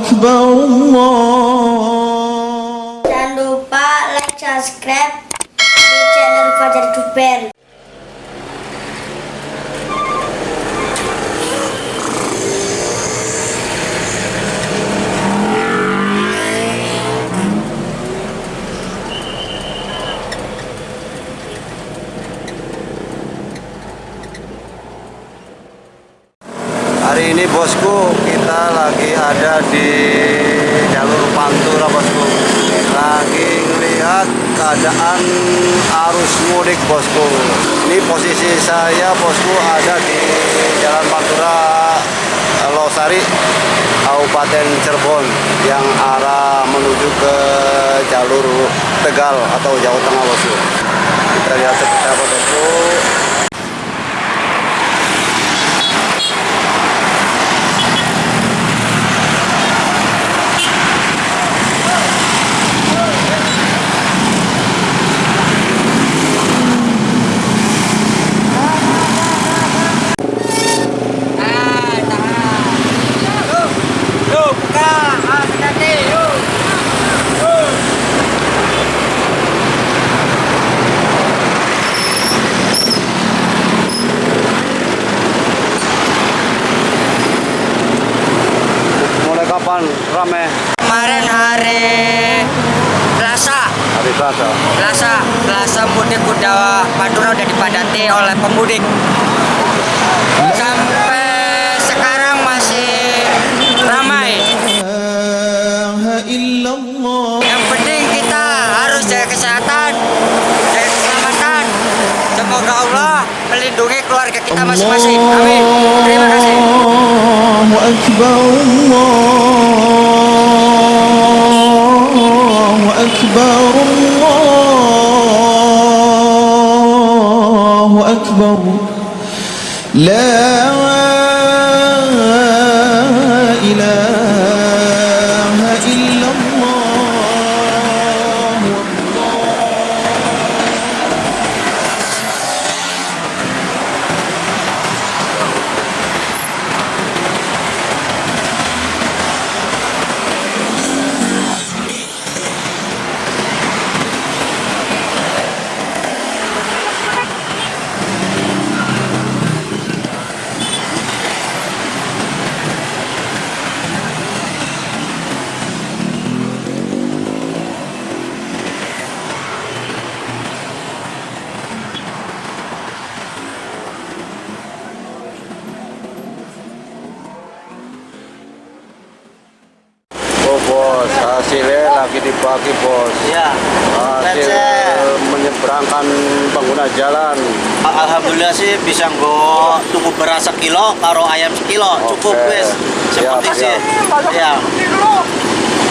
Akbar Allah Jangan lupa like, subscribe di channel Fajar Duper hari ini bosku kita lagi ada di jalur Pantura bosku. Lagi melihat keadaan arus mudik bosku. Ini posisi saya bosku ada di Jalan Pantura eh, Losari Kabupaten Cirebon yang arah menuju ke jalur Tegal atau Jawa Tengah bosku. Kita lihat seperti apa bosku di Plaza? Plaza, Plaza Mudik Kuda Madura udah dipadati oleh pemudik. Sampai sekarang masih ramai. Yang penting kita harus jaga kesehatan, dan keselamatan. Semoga Allah melindungi keluarga kita masing-masing. Amin. Terima kasih. Allahu Akbar. Allahu Akbar. لا إله bos, hasilnya lagi dibagi bos. Ya, Hasil menyeberangkan pengguna jalan. alhamdulillah sih bisa nggo tuku beras sekilo karo ayam sekilo cukup Oke. wis Siap, seperti sih ya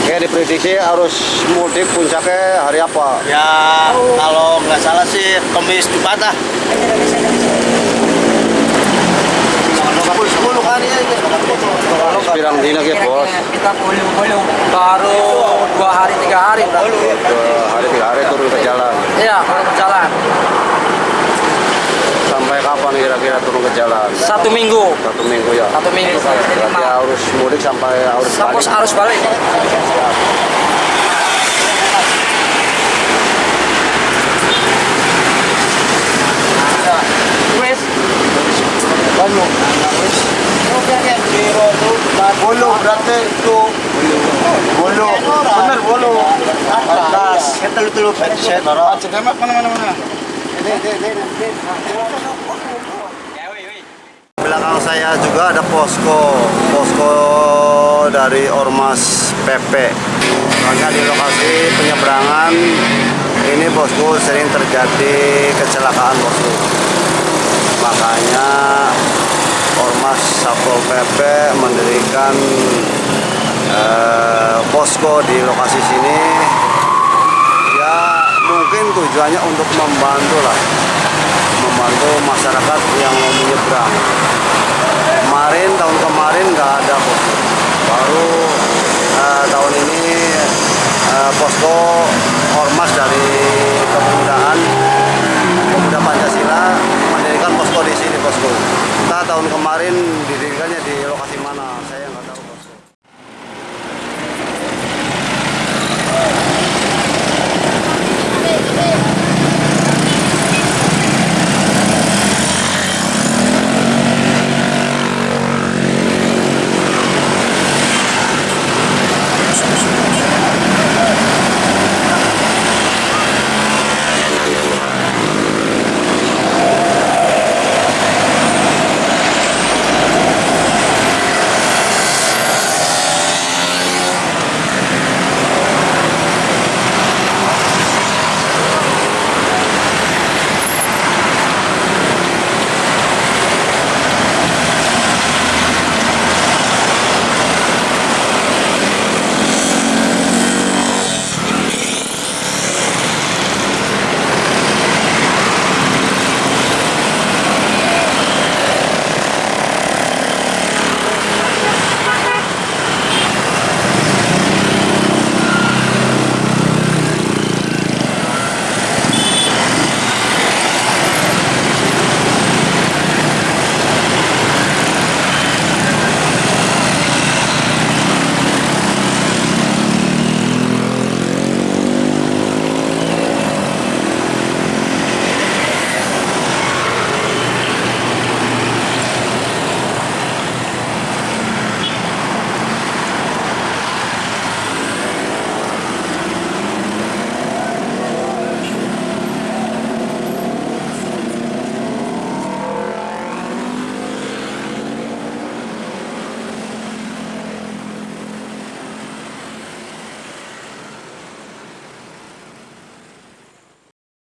Oke diprediksi harus mudik puncaknya hari apa? ya kalau nggak salah sih kemis jumat ah Pirang dina ya bos. Kita boleh-boleh baru dua hari tiga hari berarti. Dua hari tiga hari turun ke jalan. Iya, baru berjalan. Sampai kapan kira-kira turun ke jalan? Satu minggu. Satu minggu ya. Satu minggu. Berarti harus mudik sampai harus Sampai balik. arus balik. Berarti itu. Bolo bener bolo atas. Kita lu tulu headset mana mana mana belakang saya juga ada posko. Posko dari ormas PP makanya di lokasi penyeberangan ini bosku sering terjadi kecelakaan bosku makanya Ormas Satpol PP mendirikan eh, posko di lokasi sini. Ya mungkin tujuannya untuk membantu lah. Membantu masyarakat yang mau menyeberang. Kemarin tahun kemarin nggak ada posko baru eh, tahun ini eh, posko